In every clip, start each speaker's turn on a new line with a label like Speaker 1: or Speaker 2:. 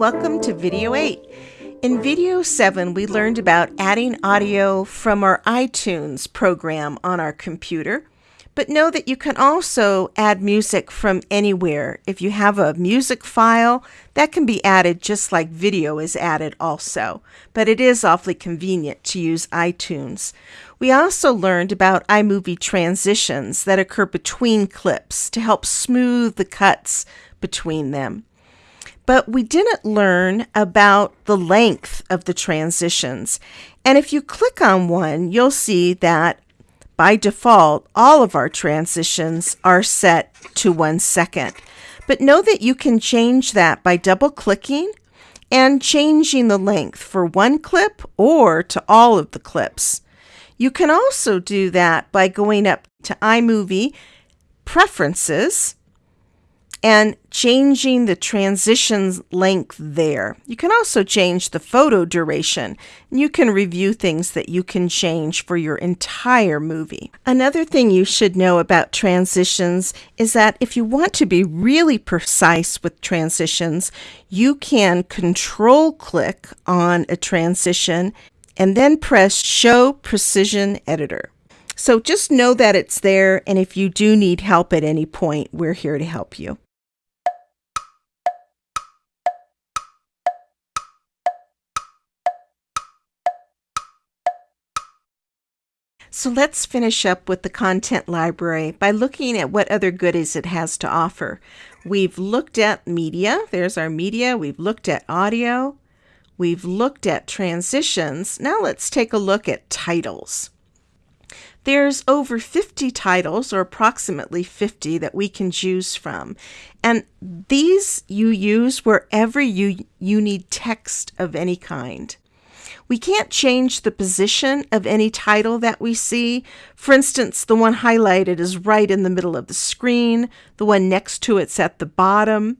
Speaker 1: Welcome to Video 8. In Video 7, we learned about adding audio from our iTunes program on our computer. But know that you can also add music from anywhere. If you have a music file, that can be added just like video is added also. But it is awfully convenient to use iTunes. We also learned about iMovie transitions that occur between clips to help smooth the cuts between them. But we didn't learn about the length of the transitions. And if you click on one, you'll see that by default, all of our transitions are set to one second. But know that you can change that by double clicking and changing the length for one clip or to all of the clips. You can also do that by going up to iMovie Preferences and changing the transitions length there. You can also change the photo duration. You can review things that you can change for your entire movie. Another thing you should know about transitions is that if you want to be really precise with transitions, you can control click on a transition and then press Show Precision Editor. So just know that it's there, and if you do need help at any point, we're here to help you. So let's finish up with the content library by looking at what other goodies it has to offer. We've looked at media. There's our media. We've looked at audio. We've looked at transitions. Now let's take a look at titles. There's over 50 titles, or approximately 50, that we can choose from. And these you use wherever you, you need text of any kind. We can't change the position of any title that we see. For instance, the one highlighted is right in the middle of the screen, the one next to it's at the bottom.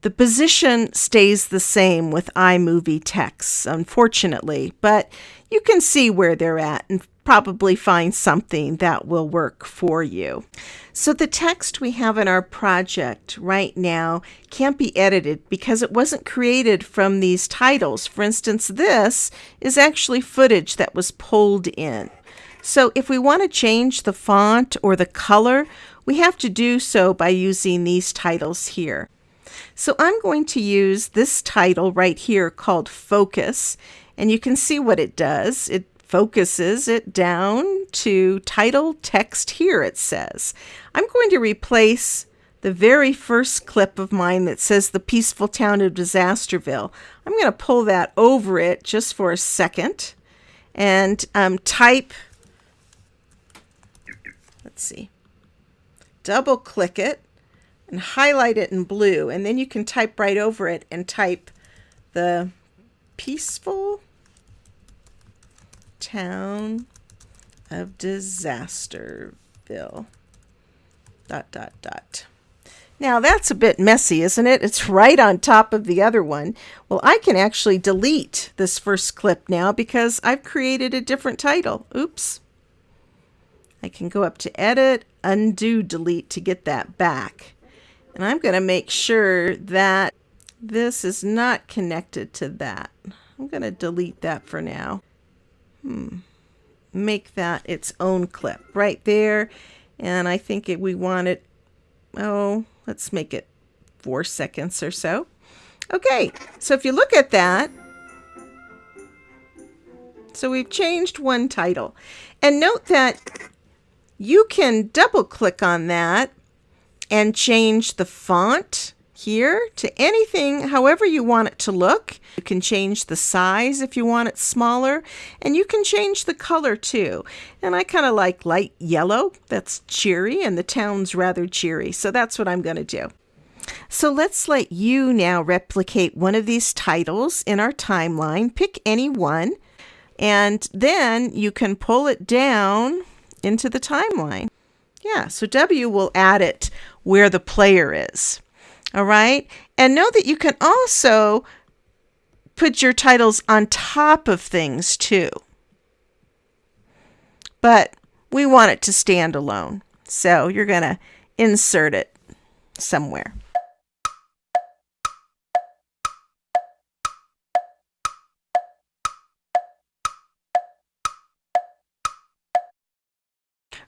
Speaker 1: The position stays the same with iMovie texts, unfortunately, but you can see where they're at and probably find something that will work for you. So the text we have in our project right now can't be edited because it wasn't created from these titles. For instance, this is actually footage that was pulled in. So if we want to change the font or the color, we have to do so by using these titles here. So I'm going to use this title right here called Focus, and you can see what it does. It focuses it down to title text here, it says. I'm going to replace the very first clip of mine that says the peaceful town of Disasterville. I'm going to pull that over it just for a second and um, type, let's see, double click it and highlight it in blue. And then you can type right over it and type the peaceful town of Disasterville. Dot, dot, dot. Now that's a bit messy, isn't it? It's right on top of the other one. Well, I can actually delete this first clip now because I've created a different title. Oops. I can go up to edit, undo, delete to get that back. And I'm going to make sure that this is not connected to that. I'm going to delete that for now. Hmm. Make that its own clip right there. And I think it, we want it, oh, let's make it four seconds or so. Okay, so if you look at that, so we've changed one title. And note that you can double click on that and change the font here to anything however you want it to look. You can change the size if you want it smaller, and you can change the color too. And I kind of like light yellow, that's cheery, and the town's rather cheery, so that's what I'm going to do. So let's let you now replicate one of these titles in our timeline. Pick any one, and then you can pull it down into the timeline. Yeah, so W will add it where the player is. All right. And know that you can also put your titles on top of things too. But we want it to stand alone. So you're going to insert it somewhere.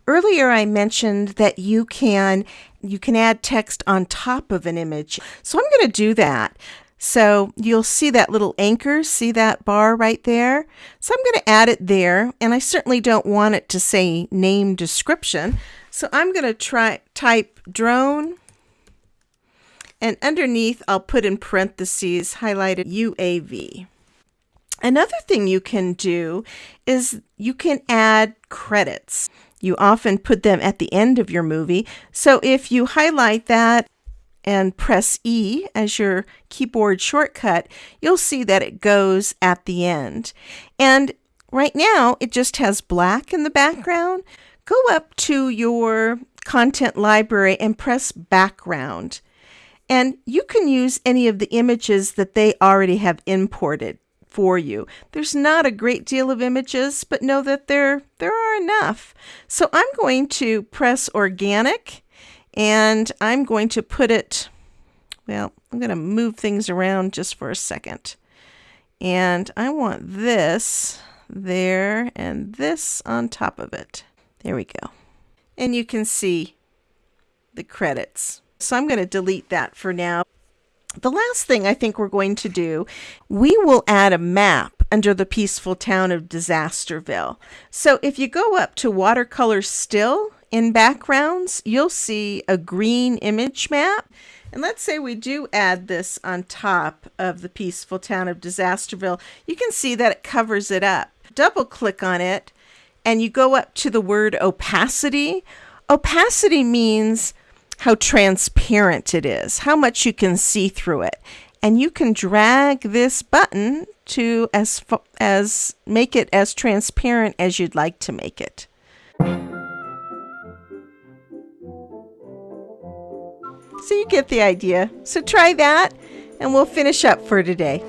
Speaker 1: Earlier I mentioned that you can you can add text on top of an image. So I'm going to do that. So you'll see that little anchor, see that bar right there? So I'm going to add it there, and I certainly don't want it to say name description. So I'm going to try type drone, and underneath I'll put in parentheses highlighted UAV. Another thing you can do is you can add credits. You often put them at the end of your movie. So if you highlight that and press E as your keyboard shortcut, you'll see that it goes at the end. And right now it just has black in the background. Go up to your content library and press background. And you can use any of the images that they already have imported for you. There's not a great deal of images, but know that there there are enough. So I'm going to press organic and I'm going to put it, well, I'm going to move things around just for a second. And I want this there and this on top of it. There we go. And you can see the credits. So I'm going to delete that for now. The last thing I think we're going to do, we will add a map under the peaceful town of Disasterville. So if you go up to watercolor still in backgrounds, you'll see a green image map. And let's say we do add this on top of the peaceful town of Disasterville. You can see that it covers it up. Double click on it and you go up to the word opacity. Opacity means how transparent it is, how much you can see through it. And you can drag this button to as as make it as transparent as you'd like to make it. So you get the idea. So try that, and we'll finish up for today.